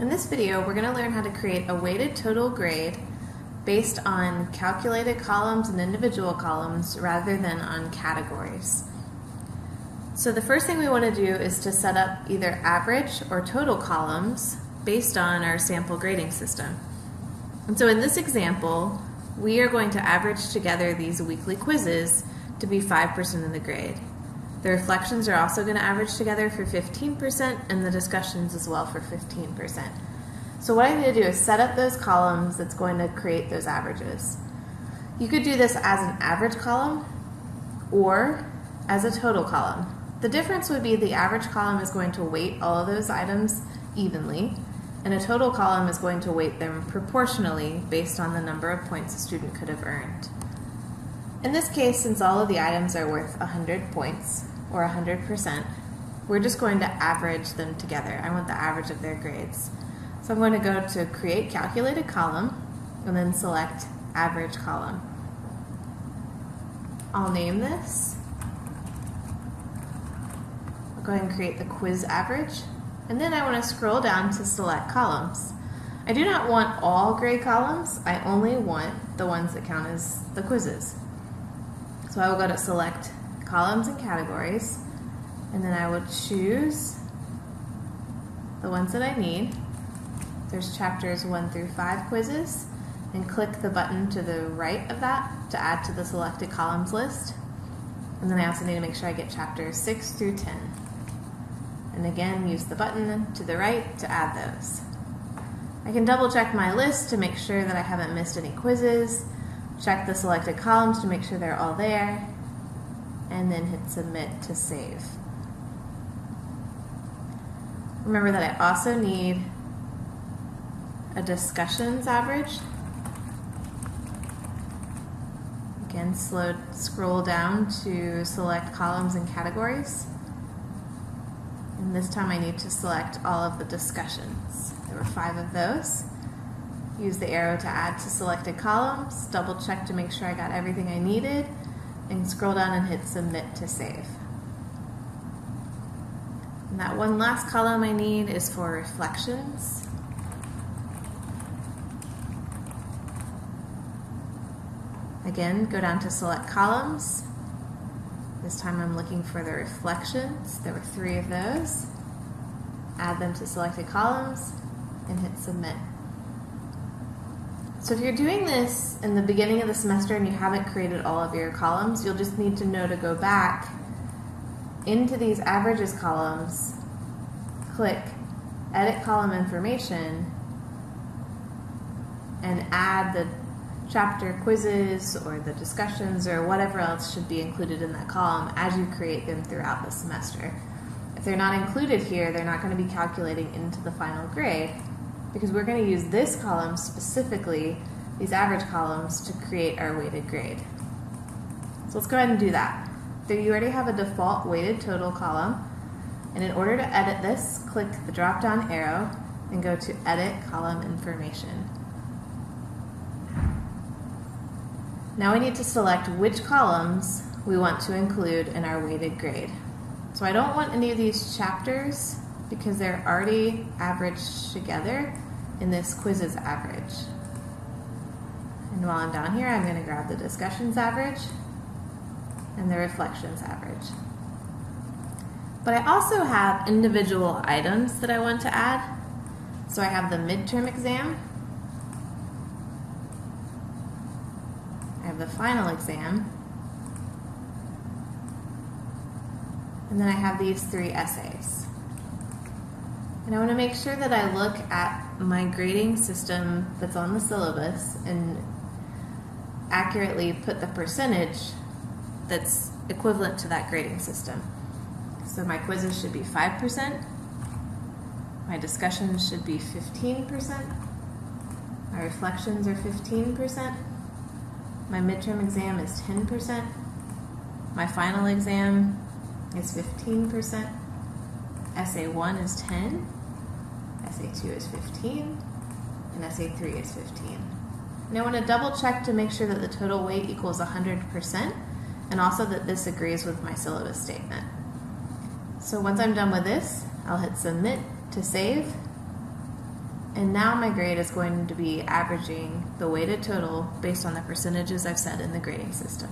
In this video, we're going to learn how to create a weighted total grade based on calculated columns and individual columns rather than on categories. So the first thing we want to do is to set up either average or total columns based on our sample grading system. And so in this example, we are going to average together these weekly quizzes to be 5% of the grade. The reflections are also going to average together for 15% and the discussions as well for 15%. So what I need to do is set up those columns that's going to create those averages. You could do this as an average column or as a total column. The difference would be the average column is going to weight all of those items evenly and a total column is going to weight them proportionally based on the number of points a student could have earned. In this case, since all of the items are worth 100 points, or 100%, we're just going to average them together. I want the average of their grades. So I'm going to go to Create Calculated Column, and then select Average Column. I'll name this. I'll go ahead and create the quiz average, and then I want to scroll down to select columns. I do not want all grade columns, I only want the ones that count as the quizzes. So I will go to select columns and categories, and then I will choose the ones that I need. There's chapters 1 through 5 quizzes, and click the button to the right of that to add to the selected columns list. And then I also need to make sure I get chapters 6 through 10. And again, use the button to the right to add those. I can double check my list to make sure that I haven't missed any quizzes, check the selected columns to make sure they're all there, and then hit submit to save. Remember that I also need a discussions average. Again, slow, scroll down to select columns and categories. And this time I need to select all of the discussions. There were five of those. Use the arrow to add to selected columns, double check to make sure I got everything I needed, and scroll down and hit submit to save. And that one last column I need is for reflections. Again, go down to select columns. This time I'm looking for the reflections. There were three of those. Add them to selected columns and hit submit. So if you're doing this in the beginning of the semester and you haven't created all of your columns, you'll just need to know to go back into these averages columns, click edit column information, and add the chapter quizzes or the discussions or whatever else should be included in that column as you create them throughout the semester. If they're not included here, they're not going to be calculating into the final grade because we're going to use this column specifically, these average columns, to create our weighted grade. So let's go ahead and do that. So you already have a default weighted total column, and in order to edit this, click the drop down arrow and go to Edit Column Information. Now we need to select which columns we want to include in our weighted grade. So I don't want any of these chapters because they're already averaged together in this quizzes average. And while I'm down here, I'm going to grab the discussions average and the reflections average. But I also have individual items that I want to add. So I have the midterm exam. I have the final exam. And then I have these three essays. And I want to make sure that I look at my grading system that's on the syllabus and accurately put the percentage that's equivalent to that grading system. So my quizzes should be 5%, my discussions should be 15%, my reflections are 15%, my midterm exam is 10%, my final exam is 15%, essay 1 is 10, essay 2 is 15, and essay 3 is 15. And I want to double check to make sure that the total weight equals 100% and also that this agrees with my syllabus statement. So once I'm done with this, I'll hit submit to save And now my grade is going to be averaging the weighted total based on the percentages I've set in the grading system.